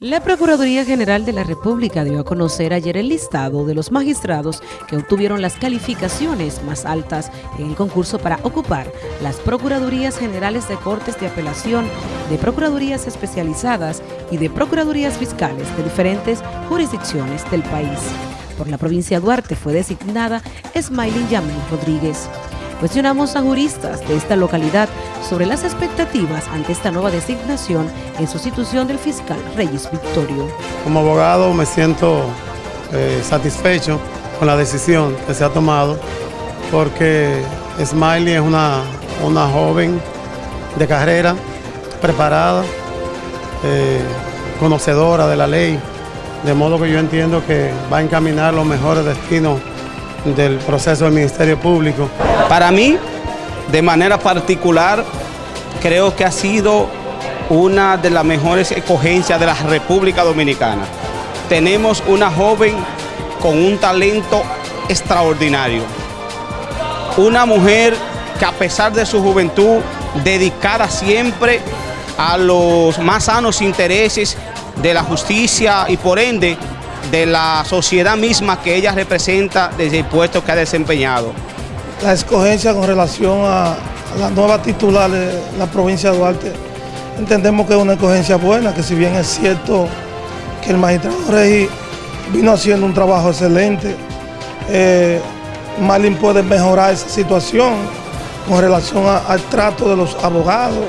La Procuraduría General de la República dio a conocer ayer el listado de los magistrados que obtuvieron las calificaciones más altas en el concurso para ocupar las Procuradurías Generales de Cortes de Apelación, de Procuradurías Especializadas y de Procuradurías Fiscales de diferentes jurisdicciones del país. Por la provincia de Duarte fue designada Smiling Yamil Rodríguez. Cuestionamos a juristas de esta localidad sobre las expectativas ante esta nueva designación en sustitución del fiscal Reyes Victorio. Como abogado me siento eh, satisfecho con la decisión que se ha tomado porque Smiley es una, una joven de carrera, preparada, eh, conocedora de la ley, de modo que yo entiendo que va a encaminar los mejores destinos del proceso del Ministerio Público. Para mí, de manera particular, creo que ha sido una de las mejores escogencias de la República Dominicana. Tenemos una joven con un talento extraordinario. Una mujer que a pesar de su juventud, dedicada siempre a los más sanos intereses de la justicia y por ende de la sociedad misma que ella representa desde el puesto que ha desempeñado. La escogencia con relación a la nueva titular de la provincia de Duarte, entendemos que es una escogencia buena, que si bien es cierto que el magistrado Rey vino haciendo un trabajo excelente, eh, Marlin puede mejorar esa situación con relación al trato de los abogados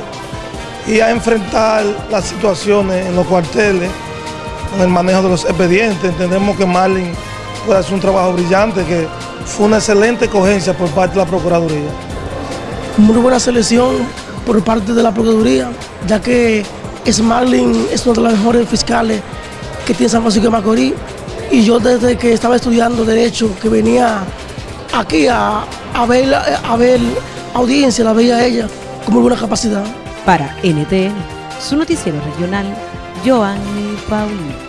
y a enfrentar las situaciones en los cuarteles con el manejo de los expedientes. Entendemos que Marlin puede hacer un trabajo brillante, que fue una excelente cogencia por parte de la Procuraduría. Muy buena selección por parte de la Procuraduría, ya que Marlin es uno de los mejores fiscales que tiene San Francisco de Macorís. Y yo desde que estaba estudiando Derecho, que venía aquí a, ver, a ver audiencia, la veía ella con muy buena capacidad. Para NTN, su noticiero regional, Joanny Paulino.